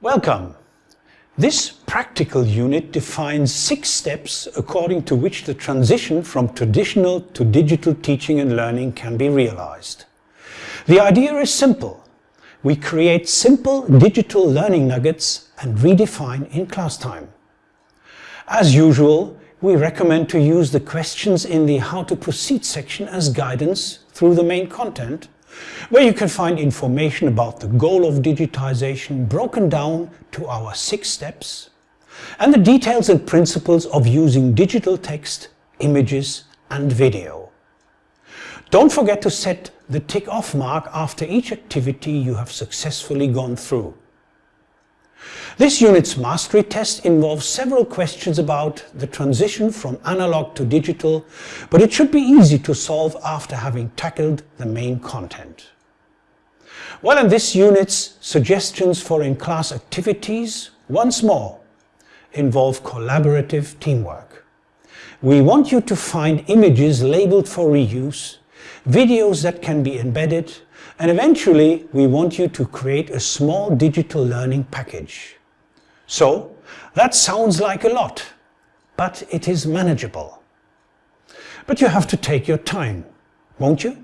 Welcome! This practical unit defines six steps according to which the transition from traditional to digital teaching and learning can be realized. The idea is simple. We create simple digital learning nuggets and redefine in class time. As usual, we recommend to use the questions in the How to Proceed section as guidance through the main content where you can find information about the goal of digitization broken down to our six steps and the details and principles of using digital text, images and video. Don't forget to set the tick off mark after each activity you have successfully gone through. This unit's mastery test involves several questions about the transition from analog to digital, but it should be easy to solve after having tackled the main content. Well, in this unit's suggestions for in-class activities, once more, involve collaborative teamwork. We want you to find images labeled for reuse, videos that can be embedded, and eventually we want you to create a small digital learning package. So, that sounds like a lot, but it is manageable. But you have to take your time, won't you?